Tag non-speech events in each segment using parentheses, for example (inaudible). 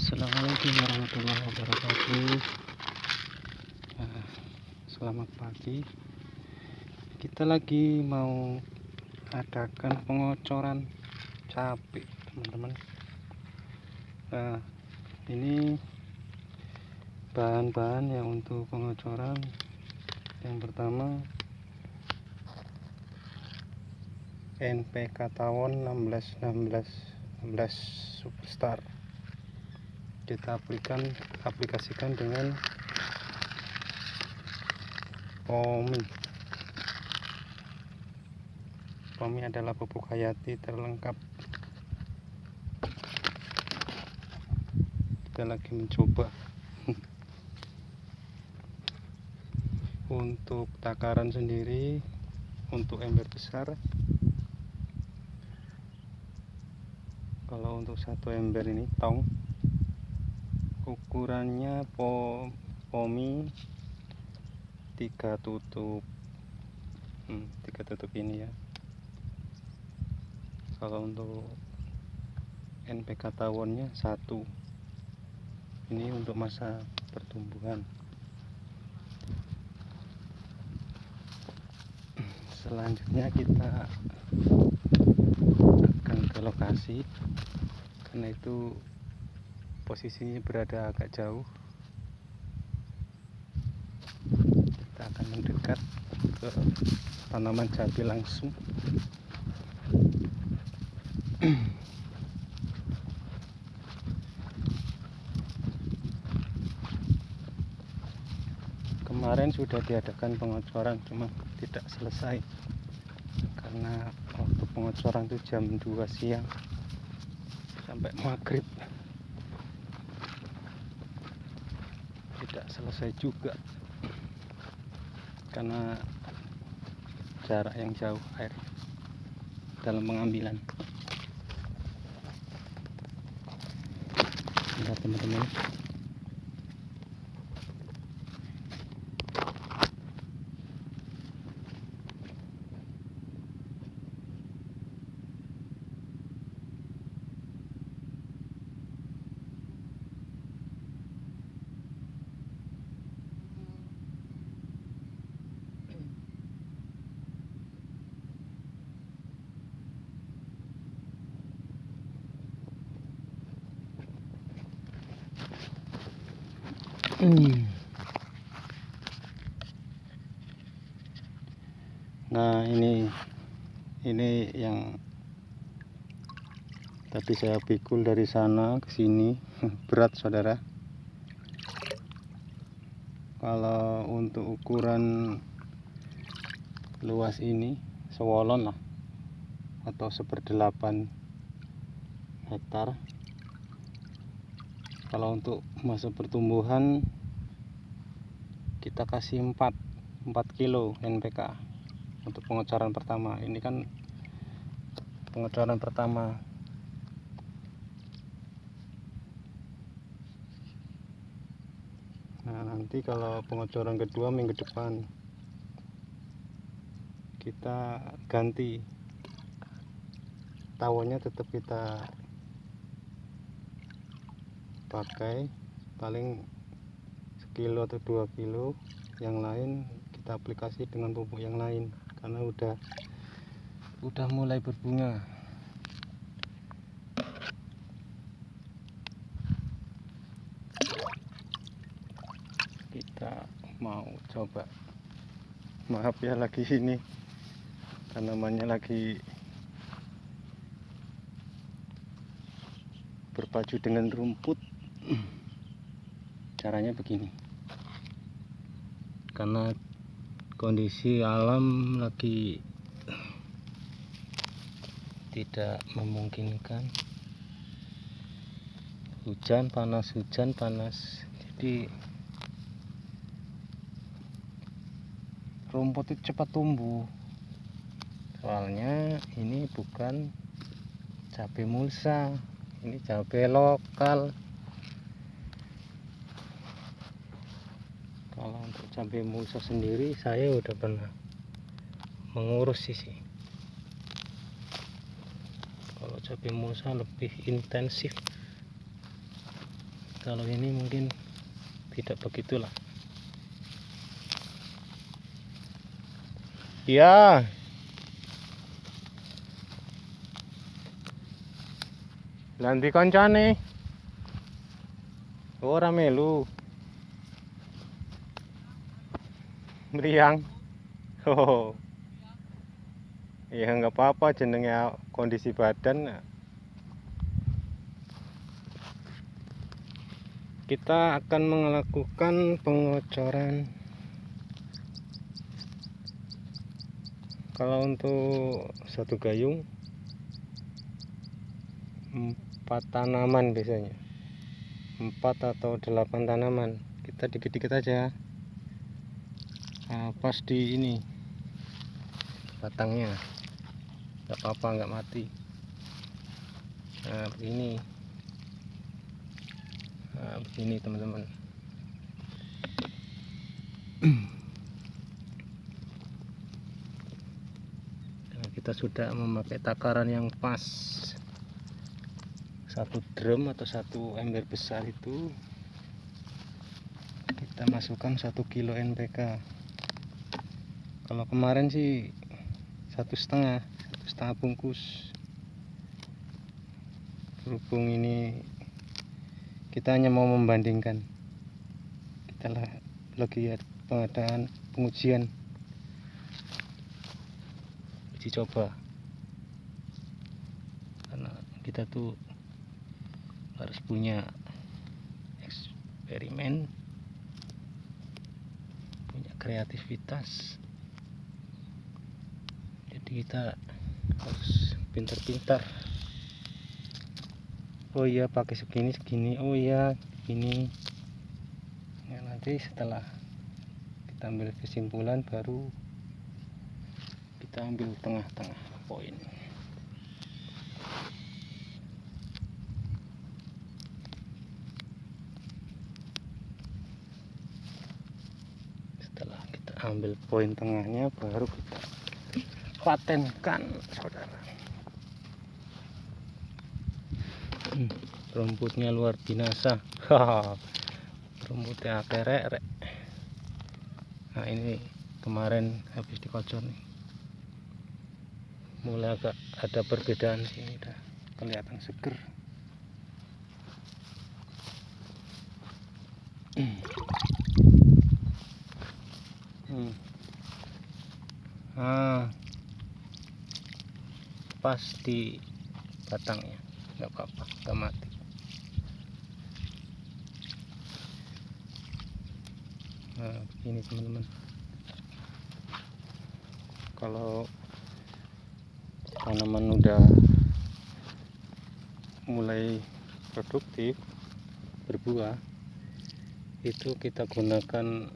Assalamualaikum warahmatullahi wabarakatuh. Nah, Selamat pagi. Kita lagi mau adakan pengocoran cabai teman-teman. Nah ini bahan-bahan yang untuk pengocoran. Yang pertama NPK tawon 16 16 16 superstar kita aplikasikan aplikasikan dengan pomi pomi adalah pupuk hayati terlengkap. Kita lagi mencoba. (laughs) Untuk takaran sendiri untuk ember besar. Kalau untuk satu ember ini tong ukurannya po, pomi tiga tutup. Hmm, tiga tutup ini ya. Kalau untuk NPK tawonnya satu. Ini untuk masa pertumbuhan. Selanjutnya kita akan ke lokasi. Karena itu posisinya berada agak jauh. Kita akan mendekat ke tanaman cabai langsung. Kemarin sudah diadakan pengocoran cuma tidak selesai. Karena waktu pengocoran itu jam 2 siang sampai maghrib tidak selesai juga. Karena jarak yang jauh air dalam pengambilan. Teman-teman Nah ini ini yang tadi saya pikul dari sana ke sini. (laughs) Berat saudara. Kalau untuk ukuran luas ini sewolon lah atau seperdelapan hektar kalau untuk masa pertumbuhan kita kasih 4 4 kilo NPK untuk pengecoran pertama. Ini kan pengecoran pertama. Nah nanti kalau pengecoran kedua minggu depan kita ganti. Tawonnya tetap kita pakai paling sekilo atau dua kilo. Yang lain kita aplikasi dengan pupuk yang lain karena udah udah mulai berbunga. Kita mau coba. Maaf ya lagi ini tanamannya lagi berpacu dengan rumput (clears throat) caranya begini. Karena kondisi alam lagi (clears throat) tidak memungkinkan. Hujan panas hujan panas. Jadi rumput itu cepat tumbuh. Soalnya ini bukan cabai mulsa ini cabai lokal kalau untuk cabai mulsa sendiri saya udah pernah mengurus sih kalau cabai mulsa lebih intensif kalau ini mungkin tidak begitulah. Ya. Lanti kancane. Ora melu meriang. (laughs) Oh ya nggak apa-apa jenenge kondisi badan. Kita akan melakukan pengocoran. Kalau untuk satu gayung empat tanaman biasanya. Empat atau delapan tanaman. Kita dikit-dikit aja nah, pas di ini. Batangnya. Nggak apa-apa nggak mati. Nah begini. Nah, begini teman-teman. Nah, kita sudah memakai takaran yang pas. Satu drum atau satu ember besar itu kita masukkan satu kilo NPK kalau kemarin sih satu setengah satu setengah bungkus. Berhubung ini kita hanya mau membandingkan. Kita lagi pengadaan pengujian. Uji coba. Karena kita tuh harus punya eksperimen punya kreativitas kita harus pintar-pintar. Oh iya pakai segini segini. Oh iya ini ya nanti setelah kita ambil kesimpulan baru kita ambil tengah-tengah poin. Setelah kita ambil poin tengahnya baru kita patenkan saudara. Hmm, rumputnya luar binasa. (laughs) Rumputnya kerek nah ini kemarin habis dikocor nih. Mulai agak ada perbedaan sini udah kelihatan seger hmm. hmm. ah pas di batangnya nggak apa-apa nggak mati. Nah ini teman-teman. Kalau tanaman udah mulai produktif berbuah itu kita gunakan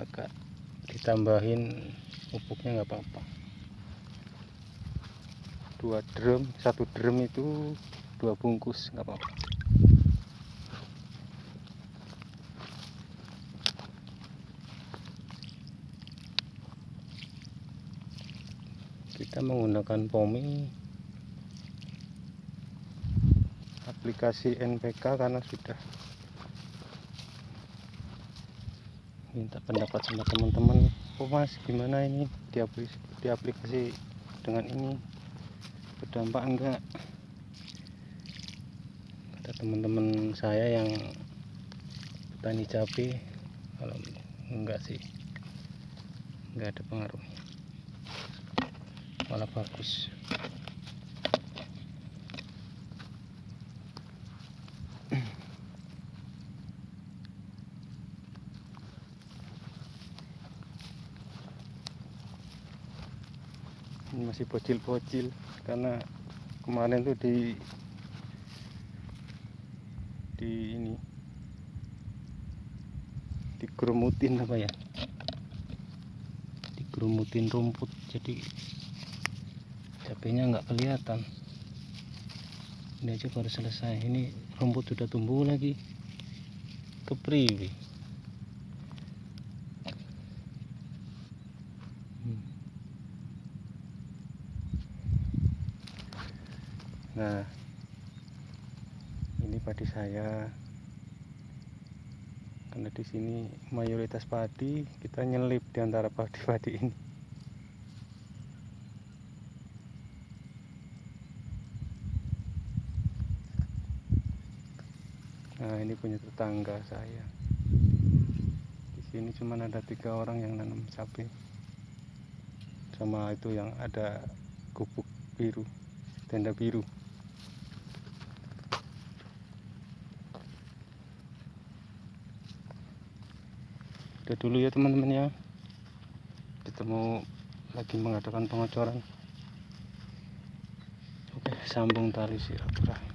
agak ditambahin pupuknya nggak apa-apa. Dua drum satu drum itu dua bungkus nggak apa-apa. Kita menggunakan poming aplikasi NPK karena sudah minta pendapat sama teman-teman oh mas gimana ini di aplikasi, dengan ini? Berdampak enggak? Ada teman-teman saya yang petani cabai. Kalau enggak sih enggak ada pengaruhnya malah bagus masih bocil-bocil. Karena kemarin tuh di di ini digerumutin apa ya? Digerumutin rumput. Jadi cabenya nggak kelihatan. Ini aja baru selesai. Ini rumput sudah tumbuh lagi. Kepriwi Nah, padi saya. Karena di sini mayoritas padi kita nyelip di antara padi-padi ini. Nah ini punya tetangga saya. Di sini cuma ada tiga orang yang nanam cabai sama itu yang ada gubuk biru tenda biru udah dulu ya teman-teman ya. Kita mau lagi mengadakan pengocoran oke sambung tali silaturahmi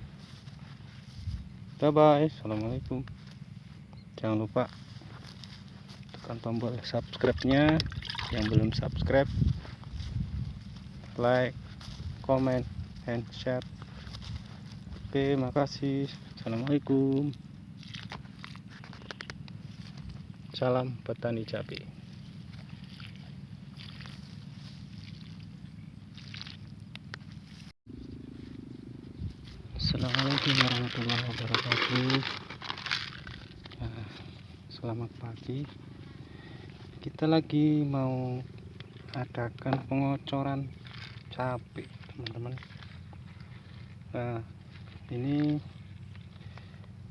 bye bye assalamualaikum. Jangan lupa tekan tombol subscribe nya yang belum subscribe like comment and share. Oke makasih. Assalamualaikum Salam petani cabai. Assalamualaikum warahmatullahi wabarakatuh. Nah, selamat pagi. Kita lagi mau adakan pengocoran cabai, teman-teman. Nah, ini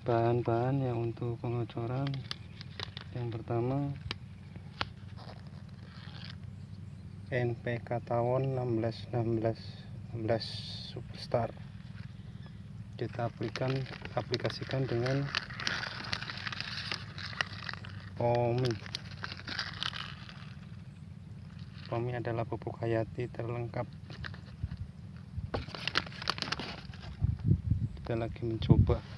bahan-bahan yang untuk pengocoran yang pertama NPK tawon 16 16 16 superstar. Kita aplikan aplikasikan dengan pomi pomi adalah pupuk hayati terlengkap. Kita lagi mencoba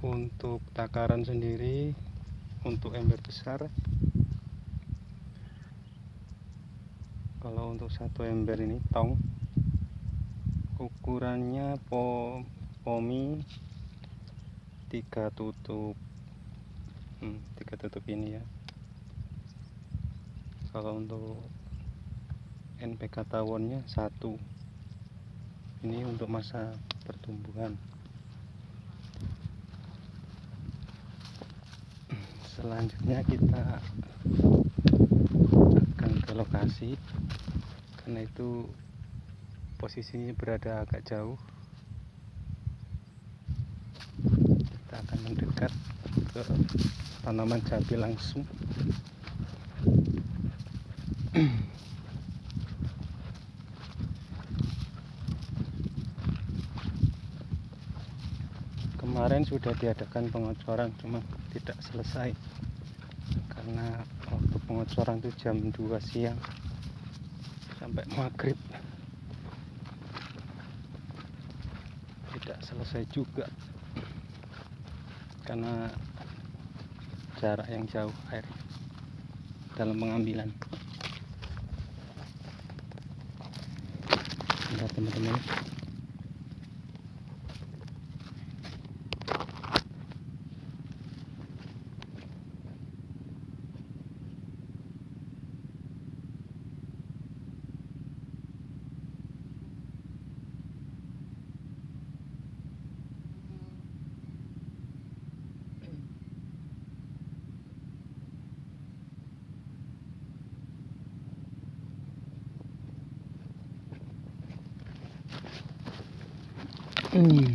untuk takaran sendiri untuk ember besar. Kalau untuk satu ember ini tong. Ukurannya po, pomi tiga tutup. Hmm, tiga tutup ini ya. Kalau untuk NPK tawonnya satu. Ini untuk masa pertumbuhan selanjutnya kita akan ke lokasi. Karena itu posisinya berada agak jauh. Kita akan mendekat ke tanaman cabai langsung. Kemarin sudah diadakan pengocoran cuma tidak selesai karena waktu pengocoran itu jam 2 siang. Sampai maghrib. Tidak selesai juga. Karena jarak yang jauh air dalam pengambilan. Lihat teman-teman Nah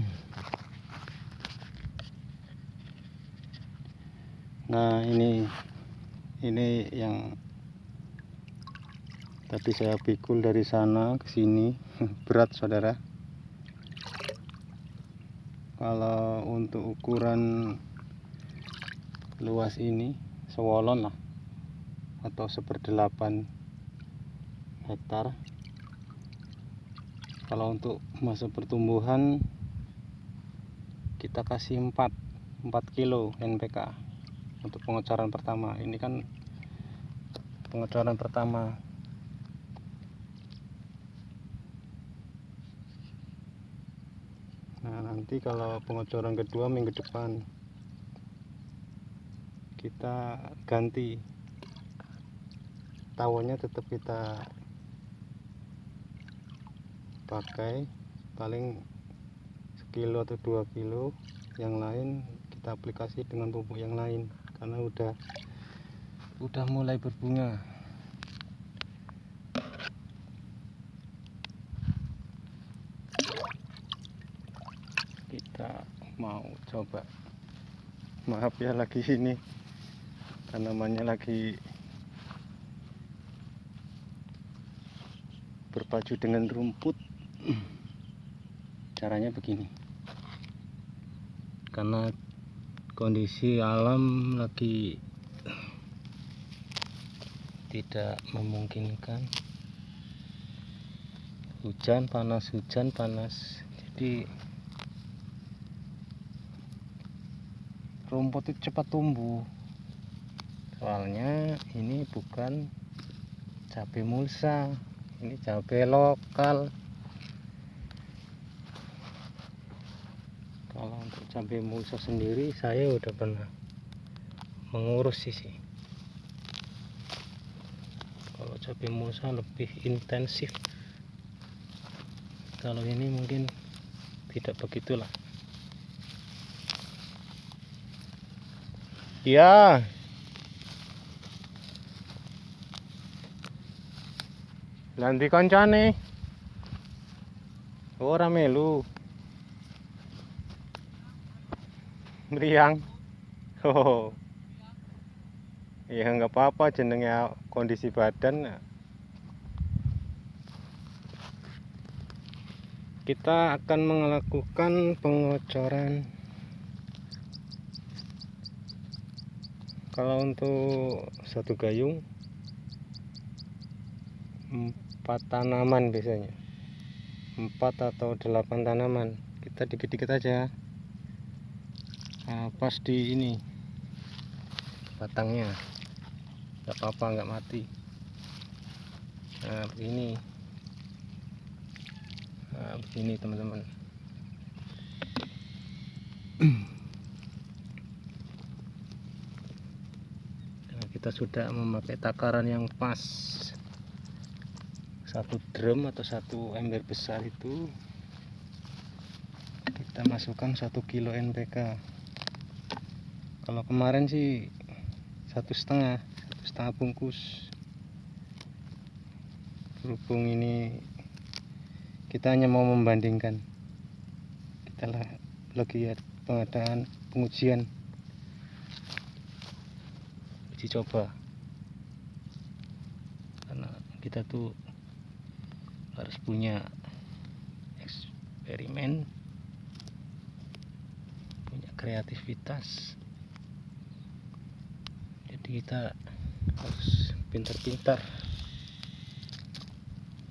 ini ini yang tadi saya pikul dari sana ke sini. (laughs) Berat saudara. Kalau untuk ukuran luas ini sewolon lah. Atau seperdelapan hektar. Kalau untuk masa pertumbuhan kita kasih 4 4 kilo NPK untuk pengecoran pertama. Ini kan pengecoran pertama. Nah nanti kalau pengecoran kedua minggu depan kita ganti. Tawonnya tetap kita pakai paling sekilo atau dua kilo yang lain kita aplikasi dengan pupuk yang lain karena udah udah mulai berbunga. Kita mau coba. Maaf ya lagi ini tanamannya lagi berpacu dengan rumput. (clears throat) Caranya begini karena kondisi alam lagi tidak memungkinkan. Hujan panas hujan panas. Jadi rumput itu cepat tumbuh. Soalnya ini bukan cabai mulsa ini cabai lokal kalau untuk cabai mulsa sendiri saya udah pernah mengurus sih kalau cabai mulsa lebih intensif kalau ini mungkin tidak begitulah ya Lanti kancane. Ora melu. Meriang. Oh. Ya nggak apa-apa jenengnya kondisi badan. Kita akan melakukan pengocoran kalau untuk satu gayung empat tanaman biasanya empat atau delapan tanaman kita dikit-dikit aja nah, pas di ini. Batangnya. Nggak apa-apa nggak mati. Nah begini. Nah begini teman-teman. (clears throat) Nah, kita sudah memakai takaran yang pas. Satu drum atau satu ember besar itu kita masukkan satu kilo NPK kalau kemarin sih satu setengah satu setengah bungkus. Berhubung ini kita hanya mau membandingkan. Kita lagi ya pengadaan pengujian. Uji coba. Karena kita tuh harus punya eksperimen punya kreativitas jadi kita harus pintar-pintar.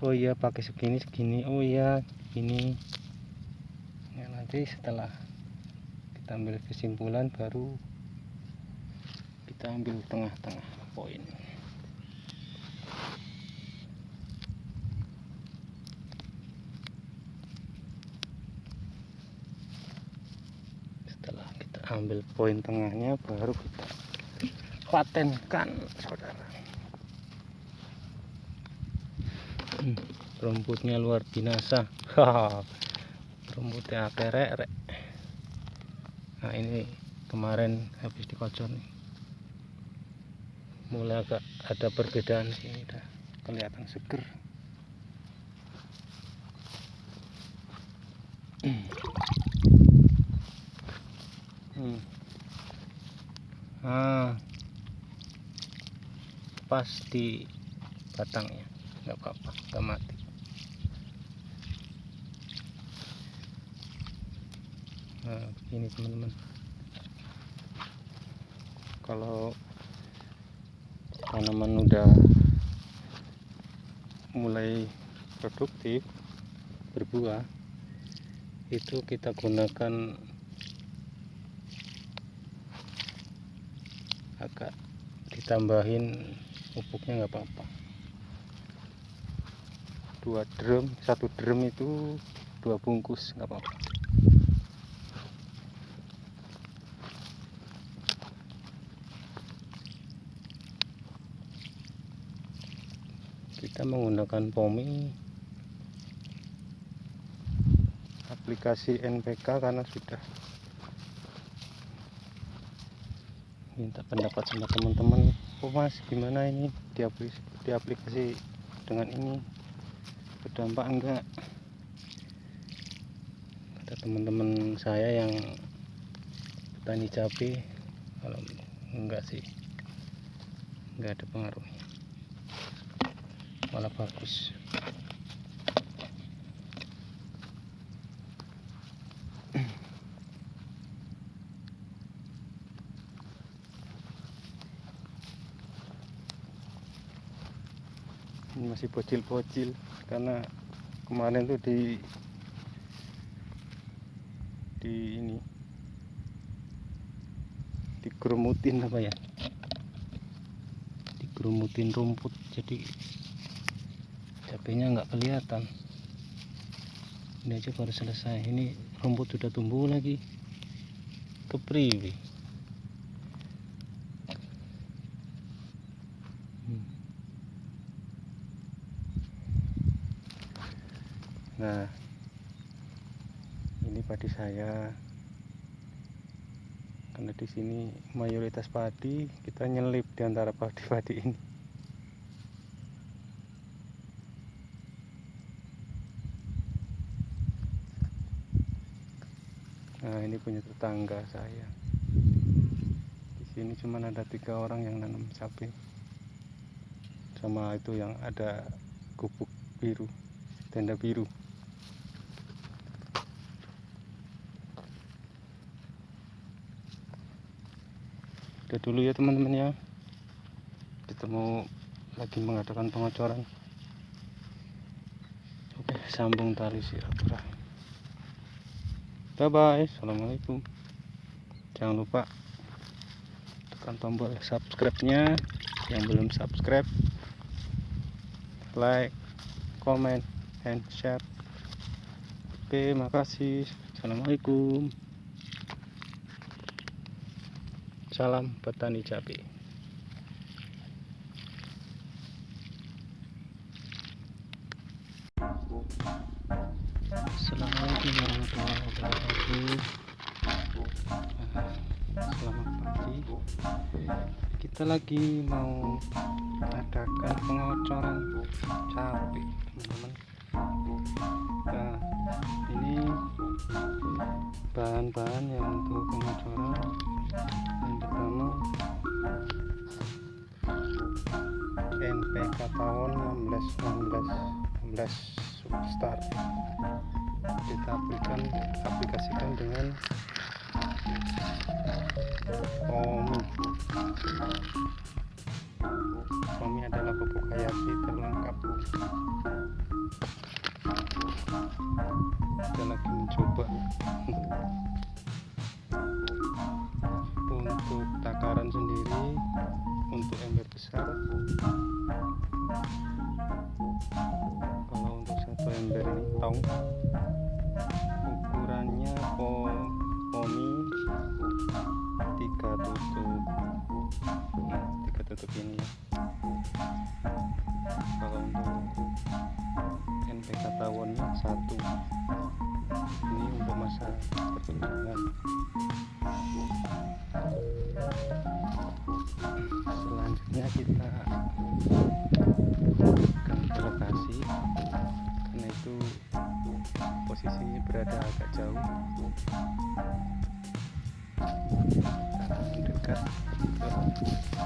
Oh iya pakai segini segini. Oh iya ini ya, nanti setelah kita ambil kesimpulan baru kita ambil tengah-tengah poin. Ambil poin tengahnya baru kita patenkan saudara. Hmm, rumputnya luar binasa. Rumputnya kerek nah ini kemarin habis dikocor nih. Mulai agak ada perbedaan sini udah kelihatan seger. Hmm. ah pas di batangnya nggak apa-apa nggak mati. Nah begini teman-teman. Kalau tanaman udah mulai produktif berbuah itu kita gunakan agak ditambahin pupuknya nggak apa-apa. Dua drum satu drum itu dua bungkus nggak apa-apa. Kita menggunakan pomi. Aplikasi NPK karena sudah minta pendapat sama teman-teman oh mas gimana ini di aplikasi, di aplikasi dengan ini? Berdampak enggak? Ada teman-teman saya yang petani cabai. Kalau enggak sih enggak ada pengaruhnya. Malah bagus masih bocil-bocil. Karena kemarin tuh di di ini digerumutin apa ya? Digerumutin rumput jadi cabenya nggak kelihatan. Ini aja baru selesai. Ini rumput sudah tumbuh lagi. Kepriwi nah ini padi saya. Karena di sini mayoritas padi kita nyelip di antara padi-padi ini. Nah ini punya tetangga saya. Di sini cuma ada tiga orang yang nanam cabai sama itu yang ada gubuk biru tenda biru dulu ya teman-teman ya. Kita mau lagi mengadakan pengocoran oke sambung tali silaturahmi bye bye assalamualaikum. Jangan lupa tekan tombol subscribe nya yang belum subscribe like comment and share. Oke makasih. Assalamualaikum salam petani cabai Assalamualaikum warahmatullahi wabarakatuh. Selamat pagi Kita lagi mau adakan pengocoran cabai teman-teman. Nah ini bahan-bahan yang untuk pengocoran pertama NPK tahun 16 16 16 Substar kita aplikasikan aplikasikan dengan Omi Omi adalah pupuk hayati terlengkap. Kita lagi berada agak jauh. Ke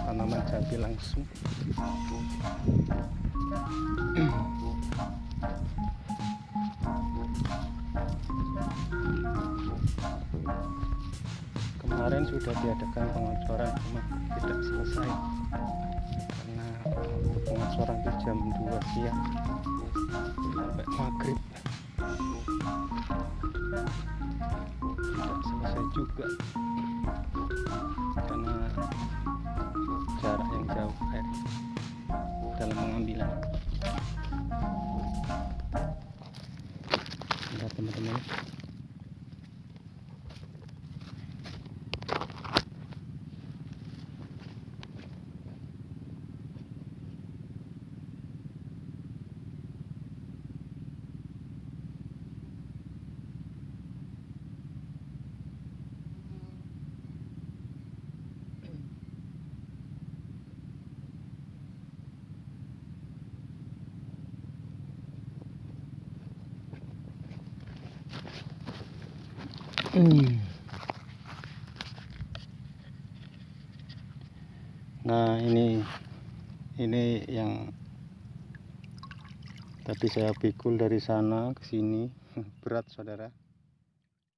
tanaman cabai langsung. Kemarin sudah diadakan pengocoran cuma tidak selesai. Karena untuk pengocoran itu jam 2 siang. Sampai maghrib juga. Karena jarak yang jauh air dalam pengambilan. Lihat teman-teman Nah ini ini yang tadi saya pikul dari sana ke sini. (laughs) Berat saudara